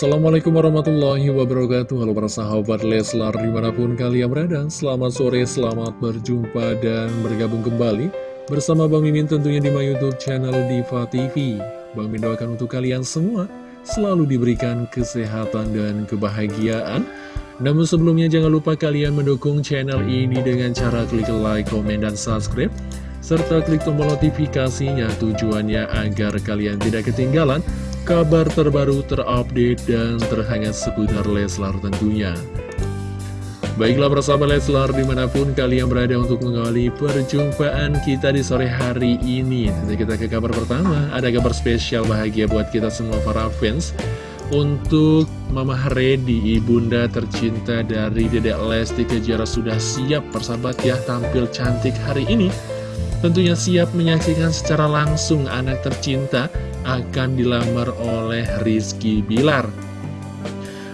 Assalamualaikum warahmatullahi wabarakatuh. Halo para sahabat Leslar di mana pun kalian berada Selamat sore, selamat berjumpa dan bergabung kembali Bersama Bang Mimin tentunya di my youtube channel Diva TV Bang Mimin doakan untuk kalian semua Selalu diberikan kesehatan dan kebahagiaan. Namun sebelumnya jangan lupa kalian mendukung channel ini dengan cara klik like, komen, dan subscribe serta klik tombol notifikasinya tujuannya agar kalian tidak ketinggalan kabar terbaru terupdate dan terhangat seputar Leslar tentunya. Baiklah bersama Leslar di mana pun kalian berada untuk mengawali perjumpaan kita di sore hari ini. Tentu kita ke kabar pertama, ada kabar spesial bahagia buat kita semua para fans. Untuk Mama Redi, ibunda tercinta dari Dedek Lesti Kejara sudah siap persahabat ya tampil cantik hari ini. Tentunya siap menyaksikan secara langsung anak tercinta akan dilamar oleh Rizky Bilar.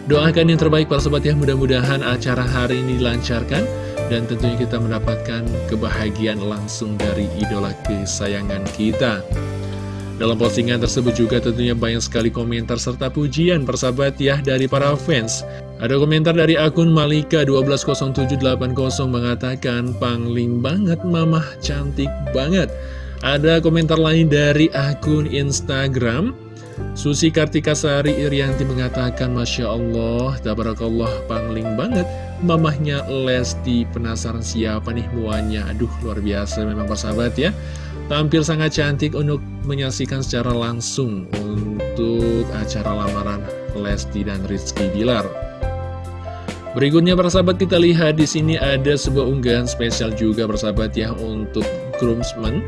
Doakan yang terbaik para sobat ya, mudah-mudahan acara hari ini dilancarkan dan tentunya kita mendapatkan kebahagiaan langsung dari idola kesayangan kita. Dalam postingan tersebut juga tentunya banyak sekali komentar serta pujian persahabat ya dari para fans. Ada komentar dari akun Malika120780 mengatakan, Pangling banget mamah, cantik banget. Ada komentar lain dari akun Instagram. Susi Kartika Sari Irianti mengatakan Masya Allah, Tabarakallah, pangling banget. Mamahnya Lesti penasaran siapa nih muanya? Aduh, luar biasa memang persahabat ya. Tampil sangat cantik untuk menyaksikan secara langsung Untuk acara lamaran Lesti dan Rizky Bilar. Berikutnya persahabat kita lihat di sini ada sebuah unggahan spesial juga persahabat ya untuk groomsmen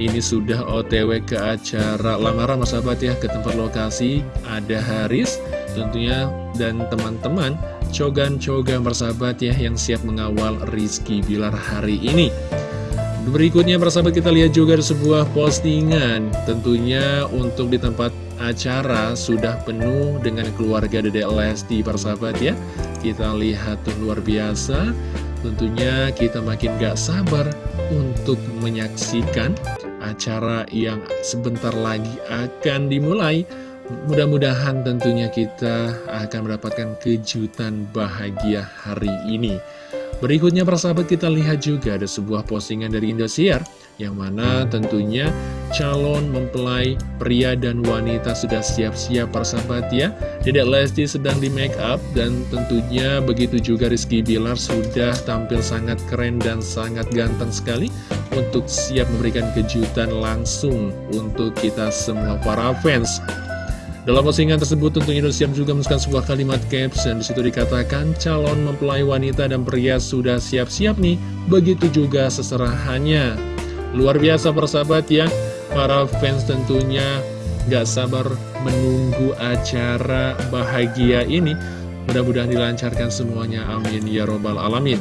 ini sudah otw ke acara lamaran sahabat ya ke tempat lokasi. Ada Haris tentunya dan teman-teman cogan-cogan bersahabat ya yang siap mengawal Rizky Bilar hari ini. Berikutnya persahabat kita lihat juga ada sebuah postingan. Tentunya untuk di tempat acara sudah penuh dengan keluarga Dedek Lesti persahabat ya. Kita lihat tuh luar biasa Tentunya kita makin gak sabar untuk menyaksikan acara yang sebentar lagi akan dimulai. Mudah-mudahan tentunya kita akan mendapatkan kejutan bahagia hari ini. Berikutnya persahabat kita lihat juga ada sebuah postingan dari Indosiar Yang mana tentunya calon mempelai pria dan wanita sudah siap-siap persahabat ya. Dedek Lesti sedang di make up dan tentunya begitu juga Rizky Bilar sudah tampil sangat keren dan sangat ganteng sekali Untuk siap memberikan kejutan langsung untuk kita semua para fans. Dalam postingan tersebut tentunya Indosiar juga menuliskan sebuah kalimat caption Di situ dikatakan calon mempelai wanita dan pria sudah siap-siap nih. Begitu juga seserahannya Luar biasa persahabat ya. Para fans tentunya gak sabar menunggu acara bahagia ini. Mudah-mudahan dilancarkan semuanya. Amin. Ya robbal alamin.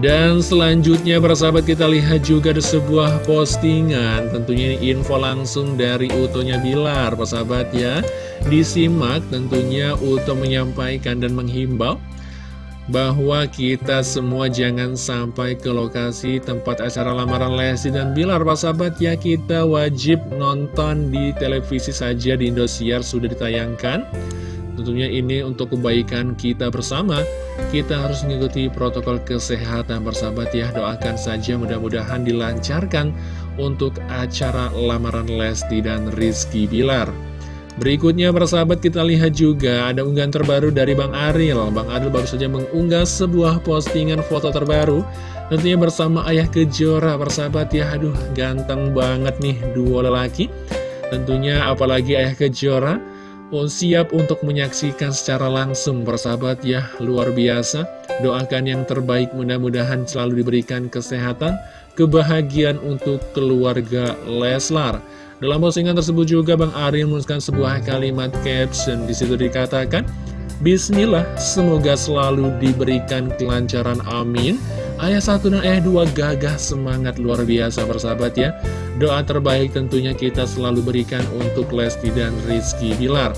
Dan selanjutnya persahabat kita lihat juga ada sebuah postingan. Tentunya ini info langsung dari Utonya Bilar persahabat ya. Disimak tentunya Uto menyampaikan dan menghimbau bahwa kita semua jangan sampai ke lokasi tempat acara lamaran Lesti dan Bilar Persahabat ya kita wajib nonton di televisi saja di Indosiar sudah ditayangkan. Tentunya ini untuk kebaikan kita bersama. Kita harus mengikuti protokol kesehatan bersahabat ya. Doakan saja mudah-mudahan dilancarkan Untuk acara lamaran Lesti dan Rizky Bilar Berikutnya bersahabat kita lihat juga ada unggahan terbaru dari Bang Aril. Bang Aril baru saja mengunggah sebuah postingan foto terbaru Tentunya bersama ayah kejora. Bersahabat ya Aduh ganteng banget nih dua lelaki. Tentunya apalagi ayah kejora Oh, siap untuk menyaksikan secara langsung persahabat ya. Luar biasa. Doakan yang terbaik mudah-mudahan selalu diberikan kesehatan kebahagiaan untuk keluarga Leslar. Dalam postingan tersebut juga Bang Ari menuliskan sebuah kalimat caption. Di situ dikatakan Bismillah semoga selalu diberikan kelancaran amin. Ayah satu dan ayah dua gagah semangat. Luar biasa persahabat ya Doa terbaik tentunya kita selalu berikan untuk Lesti dan Rizky Bilar.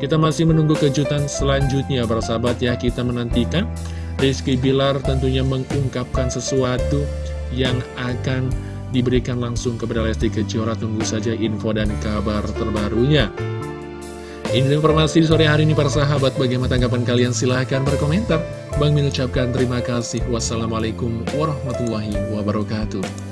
Kita masih menunggu kejutan selanjutnya persahabat ya Kita menantikan Rizky Bilar tentunya mengungkapkan sesuatu yang akan diberikan langsung kepada Lesti Kejora Tunggu saja info dan kabar terbarunya Ini informasi sore hari ini para sahabat. Bagaimana tanggapan kalian? Silahkan berkomentar. Bang Min ucapkan terima kasih. Wassalamualaikum warahmatullahi wabarakatuh.